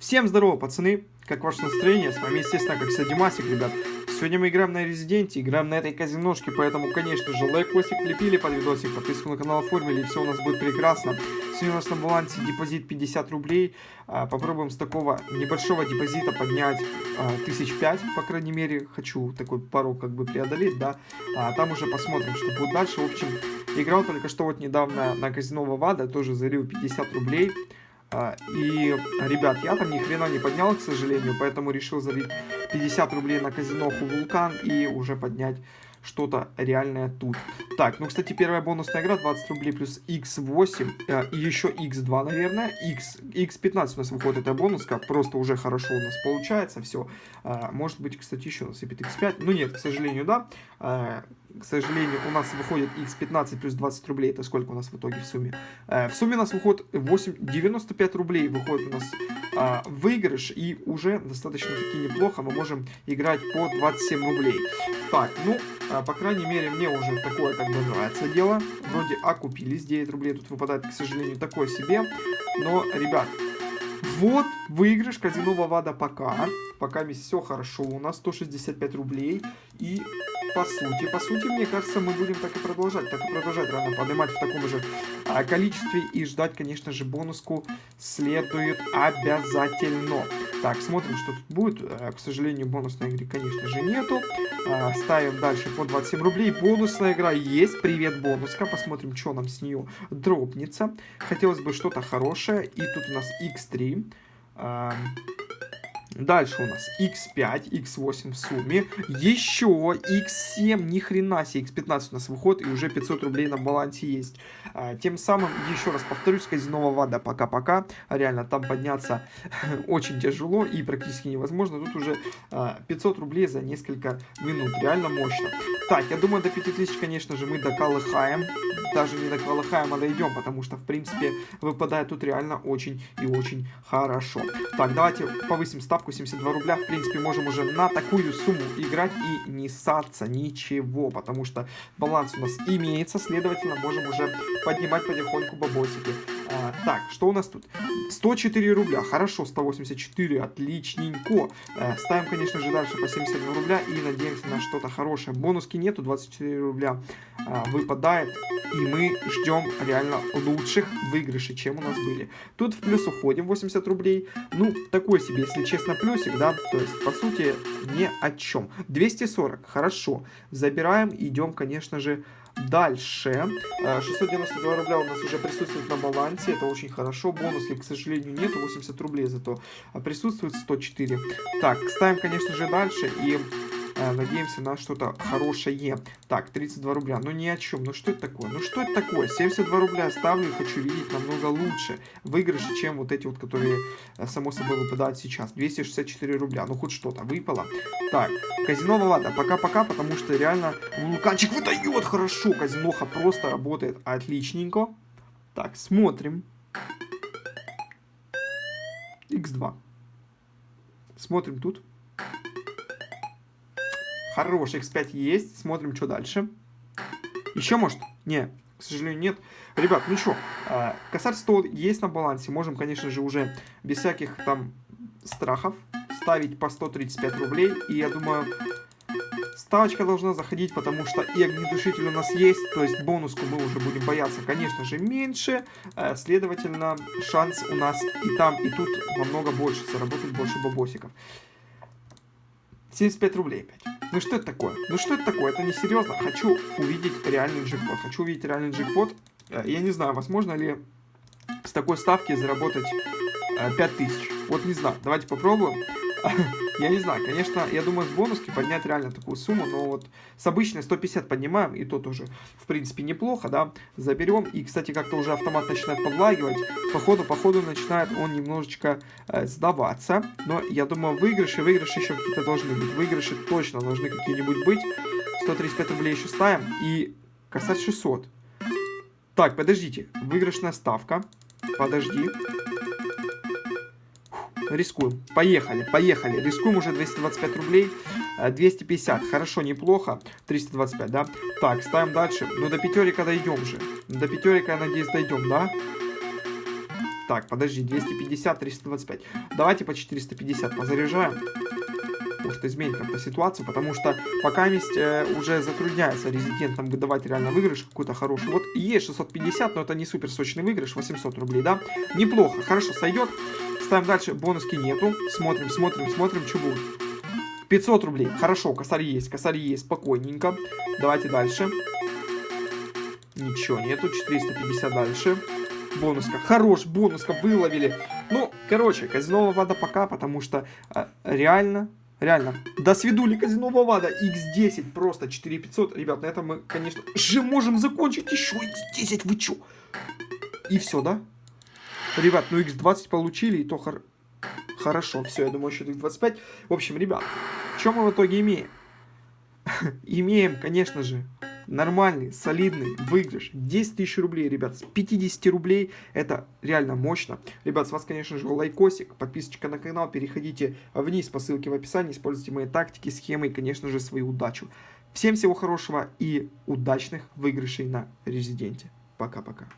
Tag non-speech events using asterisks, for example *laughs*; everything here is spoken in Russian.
Всем здорово, пацаны! Как ваше настроение? С вами, естественно, как всегда, Димасик, ребят. Сегодня мы играем на Резиденте, играем на этой казиношке, поэтому, конечно же, лайкосик лепили под видосик, подписку на канал оформили, и все у нас будет прекрасно. Сегодня у нас на балансе депозит 50 рублей. А, попробуем с такого небольшого депозита поднять а, тысяч пять, по крайней мере. Хочу такой порог как бы преодолеть, да. А там уже посмотрим, что будет дальше. В общем, играл только что вот недавно на казино Вавада, тоже залил 50 рублей. А, и, ребят, я там ни хрена не поднял, к сожалению, поэтому решил залить 50 рублей на казиноху Вулкан и уже поднять что-то реальное тут. Так, ну, кстати, первая бонусная игра 20 рублей плюс x8 э, и еще x2, наверное. X, x15 у нас выходит эта бонуска, просто уже хорошо у нас получается все. Э, может быть, кстати, еще насыпет x5. Ну, нет, к сожалению, да. Э, к сожалению, у нас выходит x15 плюс 20 рублей. Это сколько у нас в итоге в сумме? Э, в сумме у нас выходит 8, 95 рублей выходит у нас э, выигрыш. И уже достаточно-таки неплохо мы можем играть по 27 рублей. Так, ну, э, по крайней мере, мне уже такое как бы нравится дело. Вроде окупились, 9 рублей тут выпадает, к сожалению, такое себе. Но, ребят, вот выигрыш казино Вавада пока. Пока все хорошо. У нас 165 рублей. И по сути, по сути, мне кажется, мы будем так и продолжать. Так и продолжать рано поднимать в таком же а, количестве. И ждать, конечно же, бонуску следует обязательно. Так, смотрим, что тут будет. А, к сожалению, бонусной игры, конечно же, нету. А, ставим дальше по 27 рублей. Бонусная игра есть. Привет, бонуска. Посмотрим, что нам с нее дропнется. Хотелось бы что-то хорошее. И тут у нас x3. Дальше у нас x5, x8 в сумме. Еще x7, ни хрена себе, x15 у нас выход, и уже 500 рублей на балансе есть. А, тем самым, еще раз повторюсь, казино Вада пока-пока. Реально, там подняться *laughs* очень тяжело и практически невозможно. Тут уже а, 500 рублей за несколько минут. Реально мощно. Так, я думаю, до 5000, конечно же, мы доколыхаем. Даже не доколыхаем, а дойдем, потому что, в принципе, выпадает тут реально очень и очень хорошо. Так, давайте повысим ставку 72 рубля, в принципе, можем уже на такую сумму играть и не ссаться ничего, потому что баланс у нас имеется, следовательно, можем уже поднимать потихоньку бабосики. А, так, что у нас тут? 104 рубля, хорошо, 184, отличненько. А, ставим, конечно же, дальше по 72 рубля и надеемся на что-то хорошее. Бонуски нету, 24 рубля а, выпадает, и мы ждем реально лучших выигрышей, чем у нас были. Тут в плюс уходим 80 рублей, ну, такой себе, если честно, плюсик, да, то есть, по сути, ни о чем. 240, хорошо, забираем, идем, конечно же, Дальше. 692 э, рубля у нас уже присутствует на балансе. Это очень хорошо. Бонусы, к сожалению, нету. 80 рублей зато присутствует 104. Так, ставим, конечно же, дальше. И надеемся на что-то хорошее. Так, 32 рубля. Ну ни о чем. Ну что это такое? Ну что это такое? 72 рубля ставлю и хочу видеть намного лучше выигрыши, чем вот эти вот, которые э, само собой выпадают сейчас. 264 рубля. Ну хоть что-то выпало. Так, казино ладно, пока-пока, потому что реально вулканчик выдает хорошо. Казиноха просто работает отличненько. Так, смотрим. X2. Смотрим тут. Хорош, x5 есть. Смотрим, что дальше. Еще, может? Не, к сожалению, нет. Ребят, ну что, э, косарь стол есть на балансе. Можем, конечно же, уже без всяких там страхов ставить по 135 рублей. И я думаю, ставочка должна заходить, потому что и огнетушитель у нас есть. То есть бонуску мы уже будем бояться, конечно же, меньше. Э, следовательно, шанс у нас и там, и тут намного больше. Заработать больше бабосиков. 75 рублей опять. Ну что это такое? Ну что это такое? Это несерьезно. Хочу увидеть реальный джекпот. Хочу увидеть реальный джекпот. Э, я не знаю, возможно ли с такой ставки заработать 5000. Э, вот не знаю. Давайте попробуем. Я не знаю, конечно, я думаю, с бонуски поднять реально такую сумму, но вот с обычной 150 поднимаем, и то тоже, в принципе, неплохо, да, заберем. И, кстати, как-то уже автомат начинает подлагивать, походу, походу начинает он немножечко э, сдаваться, но я думаю, выигрыши, выигрыши еще какие-то должны быть, выигрыши точно должны какие-нибудь быть. 135 рублей еще ставим, и косарь 600. Так, подождите, выигрышная ставка, подожди. Рискуем. Поехали, поехали. Рискуем уже 225 рублей. 250. Э, Хорошо, неплохо. 325, да? Так, ставим дальше. Ну, до пятерика дойдем же. До пятерика, я надеюсь, дойдем, да? Так, подожди, 250, 325. Давайте по 450 позаряжаем. Может изменить как-то ситуацию, потому что пока есть э, уже затрудняется резидентам выдавать реально выигрыш какой-то хороший. Вот есть 650, но это не супер сочный выигрыш, 800 рублей, да? Неплохо, хорошо, сойдет. Ставим дальше, бонуски нету. Смотрим, смотрим, смотрим, что будет. 500 рублей, хорошо, косарь есть, косарь есть, спокойненько. Давайте дальше. Ничего нету, 450 дальше. Бонуска, хорош, бонуска, выловили. Ну, короче, казино вода пока, потому что э, реально Реально. До свидули казино Вавада. X10 просто 4500. Ребят, на этом мы, конечно, же можем закончить. Еще X10, вы чё? И все, да? Ребят, ну X20 получили, и то хор... хорошо. Все, я думаю, еще X25. В общем, ребят, что мы в итоге имеем? *laughs* имеем, конечно же, нормальный, солидный выигрыш. 10 тысяч рублей, ребят, с 50 рублей. Это реально мощно. Ребят, с вас, конечно же, лайкосик, подписочка на канал. Переходите вниз по ссылке в описании. Используйте мои тактики, схемы и, конечно же, свою удачу. Всем всего хорошего и удачных выигрышей на Резиденте. Пока-пока.